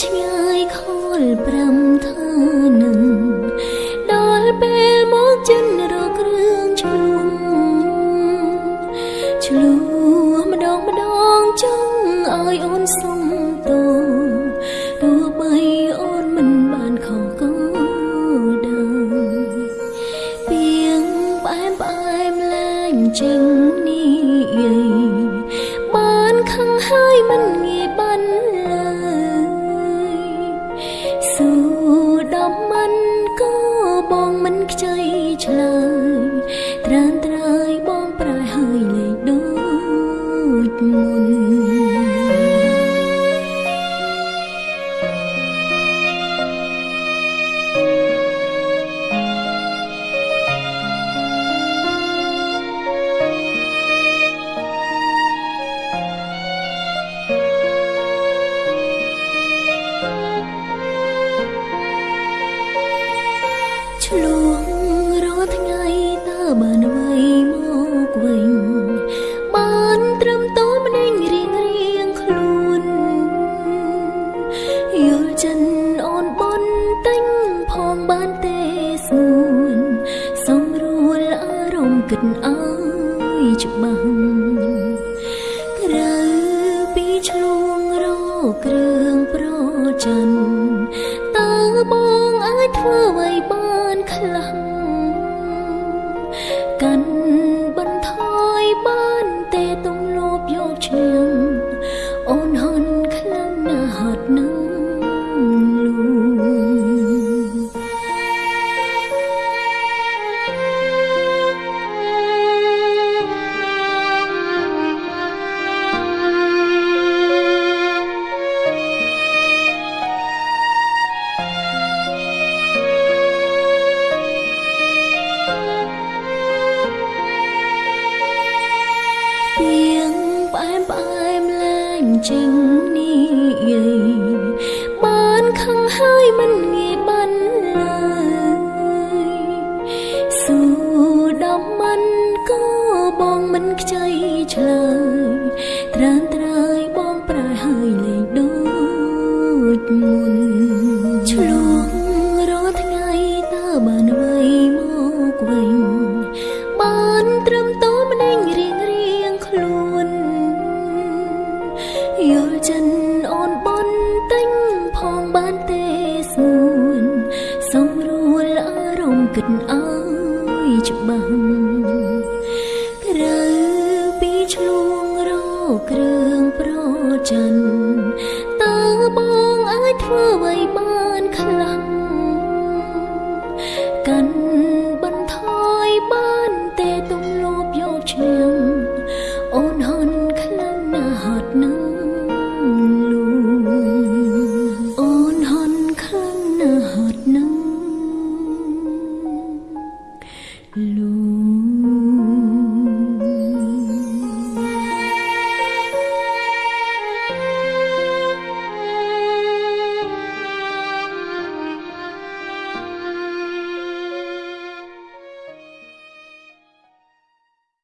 ឆ្ងាយខលប្រាំថានឹងដល់ពេលមកចិនរករឿងឆ្លួងឆ្លួងម្ដងម្ដងចង់ឲ្យអូនសុំទោទោះបីអូនមិនបានខកក៏ដឹងពីងផ្អែមផ្អែមលែងចឹងនេះបានខឹងហើយមិនងាយ ខ្ចីឆ្លើយ បានអ្វីមកវិញបានត្រឹមតម្ដេញរៀងរៀងខ្លួនយល់ចិនអូនបនតែញផងបានទេស្ងួនសំរួលអារម្មណ៍គិតអើយច្បាស់ក្រៅពីឆ្លងរកគ្រឿងប្រច័នតើបងអាចធ្វើអ្វីបានខ្លះ កាន់បន្ថយបានទេទំលោបយកឈ្នះអូនហន់ខ្លាំងណាស់ហត់នឹង ផ្អែមផ្អែមលែងចេញនេះយាយបានខឹងហើយមិនងាយបានឡើយស៊ូដំមិនក៏បងមិនខ្ចីឆ្លើយត្រានត្រើយបងប្រែហើយលែងដូចមុនឆ្ល គិតអើយច្បាស់ក្រៅពីឆ្លងរកគ្រឿងប្រច័នតើបងអាចធ្វើអ្វីបានខ្លះ